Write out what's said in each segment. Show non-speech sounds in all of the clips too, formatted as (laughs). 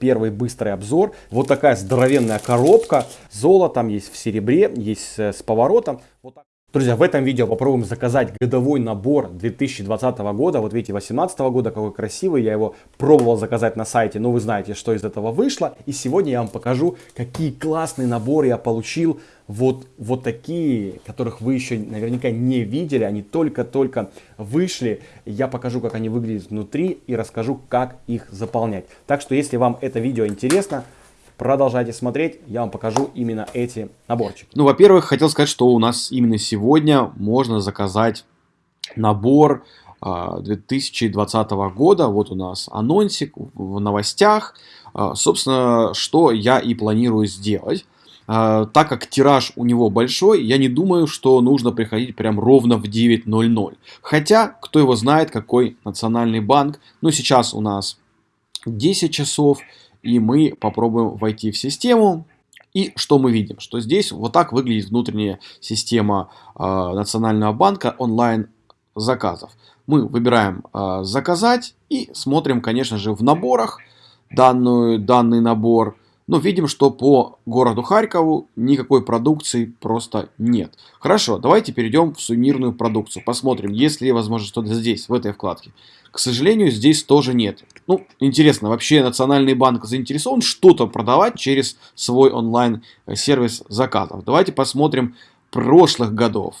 первый быстрый обзор. Вот такая здоровенная коробка. Золотом есть в серебре, есть с поворотом. Друзья, в этом видео попробуем заказать годовой набор 2020 года. Вот видите, 2018 года, какой красивый. Я его пробовал заказать на сайте, но вы знаете, что из этого вышло. И сегодня я вам покажу, какие классные наборы я получил. Вот, вот такие, которых вы еще наверняка не видели. Они только-только вышли. Я покажу, как они выглядят внутри и расскажу, как их заполнять. Так что, если вам это видео интересно, Продолжайте смотреть, я вам покажу именно эти наборчики. Ну, во-первых, хотел сказать, что у нас именно сегодня можно заказать набор 2020 а, года. Вот у нас анонсик в новостях. А, собственно, что я и планирую сделать. А, так как тираж у него большой, я не думаю, что нужно приходить прям ровно в 9.00. Хотя, кто его знает, какой национальный банк. Ну, сейчас у нас 10 часов и мы попробуем войти в систему. И что мы видим? Что здесь вот так выглядит внутренняя система э, Национального банка онлайн заказов. Мы выбираем э, заказать и смотрим, конечно же, в наборах данную, данный набор. Но видим, что по городу Харькову никакой продукции просто нет. Хорошо, давайте перейдем в сувенирную продукцию. Посмотрим, есть ли возможно что-то здесь, в этой вкладке. К сожалению, здесь тоже нет. Ну, интересно, вообще Национальный банк заинтересован что-то продавать через свой онлайн-сервис заказов. Давайте посмотрим прошлых годов.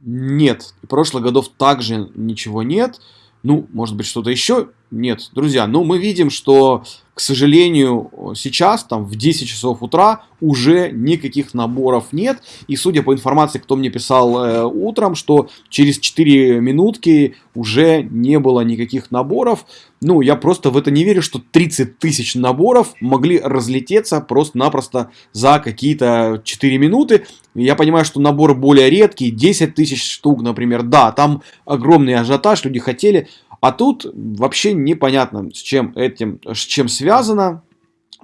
Нет, прошлых годов также ничего нет. Ну, может быть, что-то еще? Нет, друзья, ну мы видим, что, к сожалению, сейчас, там, в 10 часов утра уже никаких наборов нет. И судя по информации, кто мне писал э, утром, что через 4 минутки уже не было никаких наборов. Ну, я просто в это не верю, что 30 тысяч наборов могли разлететься просто-напросто за какие-то 4 минуты. Я понимаю, что наборы более редкие, 10 тысяч штук, например. Да, там огромный ажиотаж, люди хотели. А тут вообще непонятно, с чем этим, с чем связано.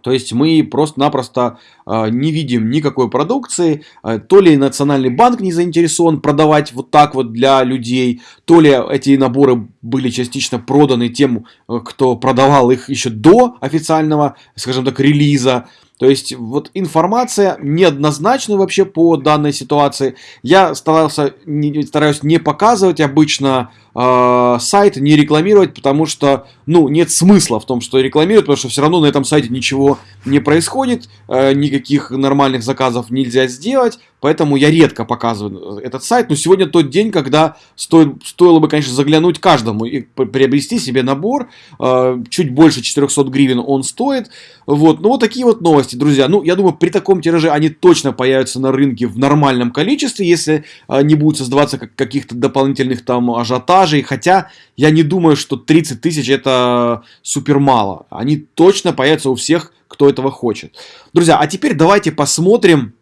То есть мы просто-напросто э, не видим никакой продукции, э, то ли Национальный банк не заинтересован продавать вот так вот для людей, то ли эти наборы были частично проданы тем, э, кто продавал их еще до официального, скажем так, релиза. То есть вот информация неоднозначна вообще по данной ситуации. Я старался, не, стараюсь не показывать обычно э, сайт, не рекламировать, потому что ну, нет смысла в том, что рекламировать, потому что все равно на этом сайте ничего не происходит, э, никаких нормальных заказов нельзя сделать. Поэтому я редко показываю этот сайт. Но сегодня тот день, когда стоит, стоило бы, конечно, заглянуть каждому и приобрести себе набор. Э, чуть больше 400 гривен он стоит. Вот. Ну, вот такие вот новости, друзья. Ну, я думаю, при таком тираже они точно появятся на рынке в нормальном количестве, если э, не будут создаваться каких-то дополнительных там ажиотажей. Хотя я не думаю, что 30 тысяч это супер мало. Они точно появятся у всех, кто этого хочет. Друзья, а теперь давайте посмотрим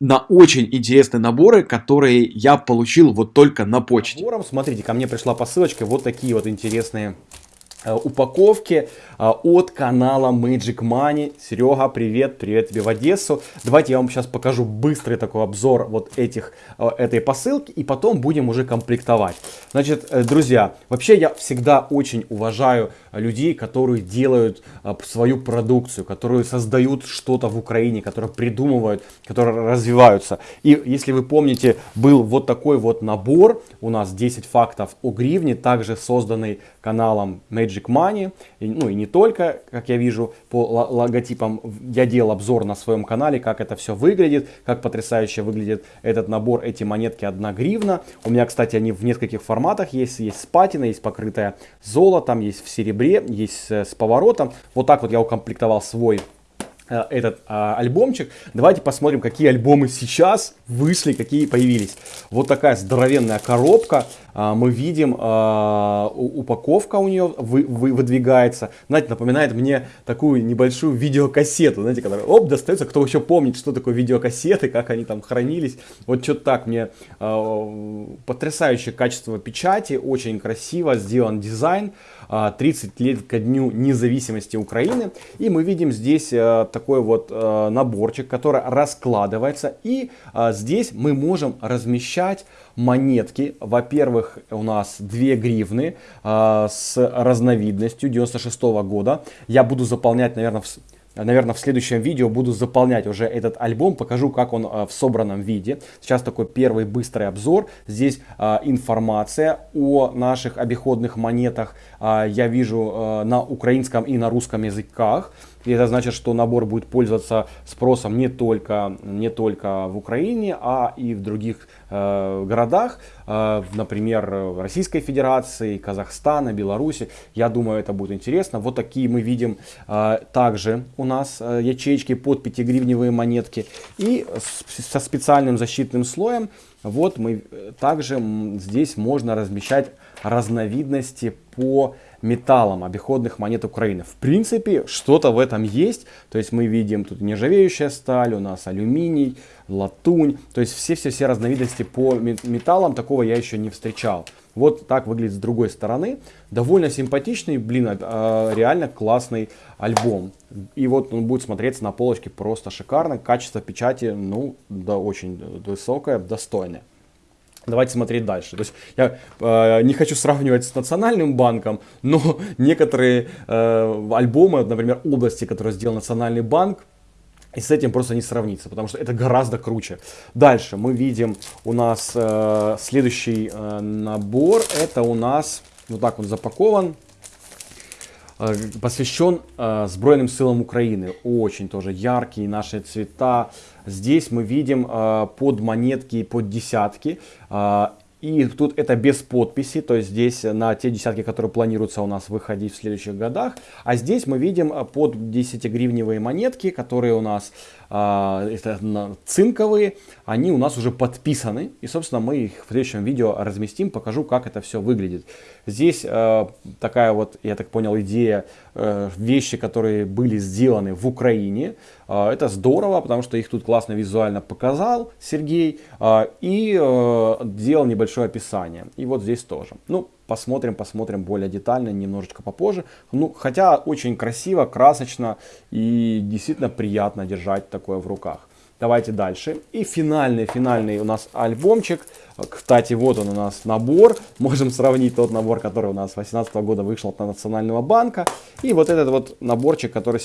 на очень интересные наборы, которые я получил вот только на почте. Набором, смотрите, ко мне пришла посылочка, вот такие вот интересные упаковки э, от канала Magic Money. Серега, привет, привет тебе в Одессу. Давайте я вам сейчас покажу быстрый такой обзор вот этих, э, этой посылки и потом будем уже комплектовать. Значит, друзья, вообще я всегда очень уважаю людей, которые делают свою продукцию, которые создают что-то в Украине, которые придумывают, которые развиваются. И если вы помните, был вот такой вот набор, у нас 10 фактов о гривне, также созданный каналом Magic Money, и, ну и не только, как я вижу по логотипам, я делал обзор на своем канале, как это все выглядит, как потрясающе выглядит этот набор, эти монетки 1 гривна. У меня, кстати, они в нескольких форматах есть, есть с патиной, есть покрытая золотом, есть в серебре, есть с поворотом. Вот так вот я укомплектовал свой Э, этот а, альбомчик. Давайте посмотрим, какие альбомы сейчас вышли, какие появились. Вот такая здоровенная коробка. А, мы видим, а, упаковка у нее вы, вы, выдвигается. Знаете, напоминает мне такую небольшую видеокассету, знаете, которая, оп, достается. Кто еще помнит, что такое видеокассеты, как они там хранились. Вот что-то так мне а, потрясающее качество печати, очень красиво сделан дизайн. 30 а, лет ко дню независимости Украины. И мы видим здесь такой вот наборчик, который раскладывается. И здесь мы можем размещать монетки. Во-первых, у нас 2 гривны э, с разновидностью 96 -го года. Я буду заполнять, наверное, в наверное, в следующем видео буду заполнять уже этот альбом, покажу, как он в собранном виде. Сейчас такой первый быстрый обзор. Здесь а, информация о наших обиходных монетах. А, я вижу а, на украинском и на русском языках. И это значит, что набор будет пользоваться спросом не только, не только в Украине, а и в других э, городах, э, например, Российской Федерации, Казахстана, Беларуси. Я думаю, это будет интересно. Вот такие мы видим э, также у нас э, ячейки под 5-гривневые монетки. И со специальным защитным слоем вот мы э, также здесь можно размещать разновидности по металлам обиходных монет Украины. В принципе, что-то в этом есть. То есть мы видим тут нержавеющая сталь, у нас алюминий, латунь. То есть все-все-все разновидности по металлам такого я еще не встречал. Вот так выглядит с другой стороны. Довольно симпатичный, блин, а, реально классный альбом. И вот он будет смотреться на полочке просто шикарно. Качество печати, ну, да, очень высокое, достойное. Давайте смотреть дальше. То есть я э, не хочу сравнивать с национальным банком, но (laughs) некоторые э, альбомы, например, области, которые сделал национальный банк, и с этим просто не сравнится, потому что это гораздо круче. Дальше мы видим у нас э, следующий э, набор. Это у нас вот так он запакован. Э, посвящен э, Сбройным силам Украины. Очень тоже яркие наши цвета. Здесь мы видим э, под монетки и под десятки. Э, и тут это без подписи, то есть здесь на те десятки, которые планируются у нас выходить в следующих годах. А здесь мы видим э, под 10-гривневые монетки, которые у нас это цинковые, они у нас уже подписаны. И, собственно, мы их в следующем видео разместим, покажу, как это все выглядит. Здесь э, такая вот, я так понял, идея, э, вещи, которые были сделаны в Украине. Э, это здорово, потому что их тут классно визуально показал Сергей. И э, делал небольшое описание. И вот здесь тоже. Ну, посмотрим, посмотрим более детально, немножечко попозже. Ну, хотя очень красиво, красочно и действительно приятно держать такое в руках. Давайте дальше. И финальный, финальный у нас альбомчик. Кстати, вот он у нас набор. Можем сравнить тот набор, который у нас 2018 года вышел от Национального банка. И вот этот вот наборчик, который,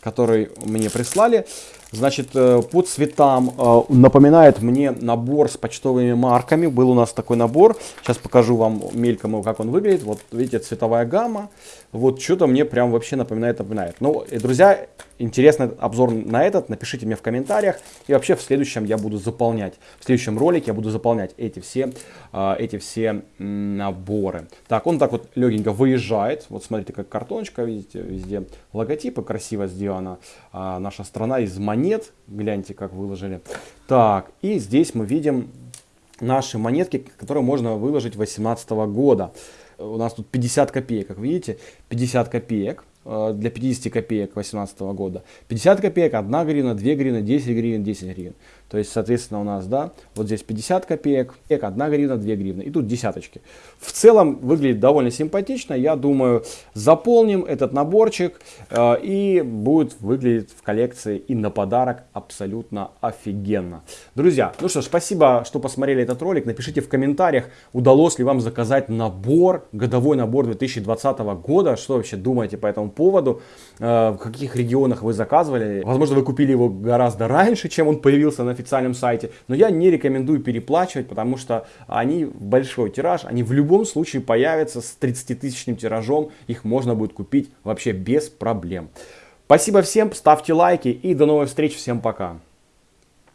который мне прислали. Значит, э, по цветам э, напоминает мне набор с почтовыми марками. Был у нас такой набор. Сейчас покажу вам мельком, как он выглядит. Вот видите, цветовая гамма. Вот что-то мне прям вообще напоминает, напоминает. Ну, и, друзья, интересный обзор на этот, напишите мне в комментариях. И вообще в следующем я буду заполнять, в следующем ролике я буду заполнять эти все, э, эти все наборы. Так, он так вот легенько выезжает. Вот смотрите, как картоночка, видите, везде логотипы красиво сделано. А наша страна из монет монет. Гляньте, как выложили. Так, и здесь мы видим наши монетки, которые можно выложить 2018 года. У нас тут 50 копеек, как видите, 50 копеек. Э, для 50 копеек 2018 года. 50 копеек, 1 гривна, 2 гривны, 10 гривен, 10 гривен. То есть, соответственно, у нас, да, вот здесь 50 копеек, 1 гривна, 2 гривны. И тут десяточки. В целом выглядит довольно симпатично. Я думаю, заполним этот наборчик э, и будет выглядеть в коллекции и на подарок абсолютно офигенно. Друзья, ну что ж, спасибо, что посмотрели этот ролик. Напишите в комментариях, удалось ли вам заказать набор, годовой набор 2020 года. Что вообще думаете по этому поводу, э, в каких регионах вы заказывали. Возможно, вы купили его гораздо раньше, чем он появился на официальном сайте, но я не рекомендую переплачивать, потому что они большой тираж, они в любом случае появятся с 30-тысячным тиражом, их можно будет купить вообще без проблем. Спасибо всем, ставьте лайки и до новых встреч, всем пока.